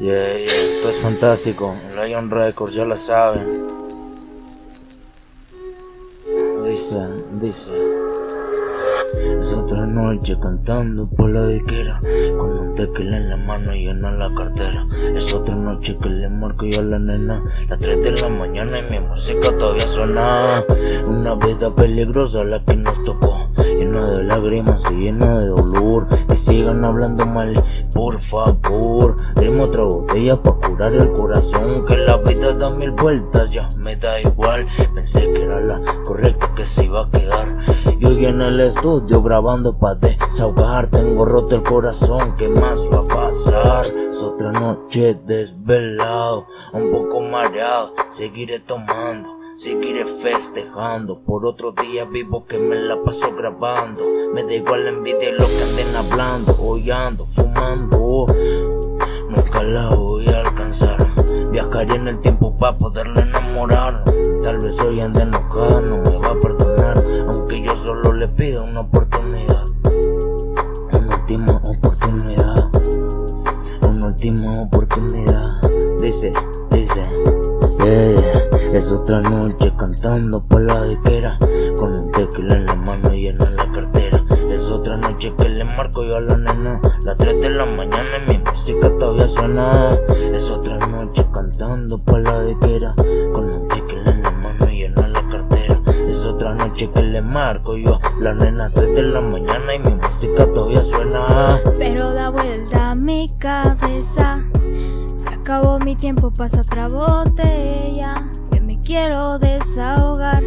Yeah, yeah, esto es fantástico. Lion Records, ya lo saben. Dice, dice. Es otra noche cantando por la diquera Con un tequila en la mano y en la cartera. Es otra noche que le marco yo a la nena. Las 3 de la mañana y mi música todavía suena. Una vida peligrosa la que nos tocó. Llena de lágrimas y llena de dolor. Que sigan hablando mal, por favor Otra botella para curar el corazón Que la vida da mil vueltas, ya me da igual. Pensé que era la correcta que se iba a quedar. Y hoy en el estudio grabando pa' desahogar Tengo roto el corazón, ¿qué más va a pasar? Es otra noche desvelado, un poco mareado Seguiré tomando Seguiré festejando. Por otro día vivo que me la paso grabando Me da igual la envidia lo que anden hablando Hoy ando fumando Viajaré en el tiempo para poderla enamorar. Tal vez hoy ande enojada, no me va a perdonar. Aunque yo solo le pido una oportunidad. Una última oportunidad. Una última oportunidad. Dice, dice. Es otra noche cantando por la diquera Con un tequila en la mano y en la cartera otra noche que le marco yo a la nena. Las 3 de la mañana y mi música todavía suena. Es otra noche cantando por la diquera Con un tequila en la mano y en la cartera. Es otra noche que le marco yo a la nena. 3 de la mañana y mi música todavía suena. Pero da vuelta mi cabeza. Se acabó mi tiempo, pasa otra botella. Quiero desahogar.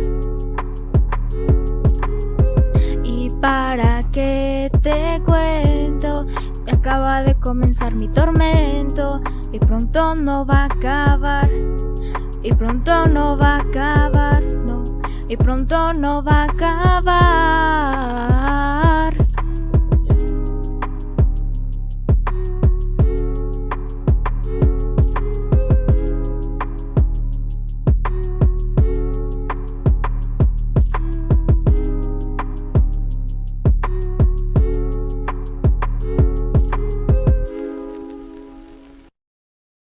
Para que te cuento, acaba de comenzar mi tormento y pronto no va a acabar. Y pronto no va a acabar, no. Y pronto no va a acabar.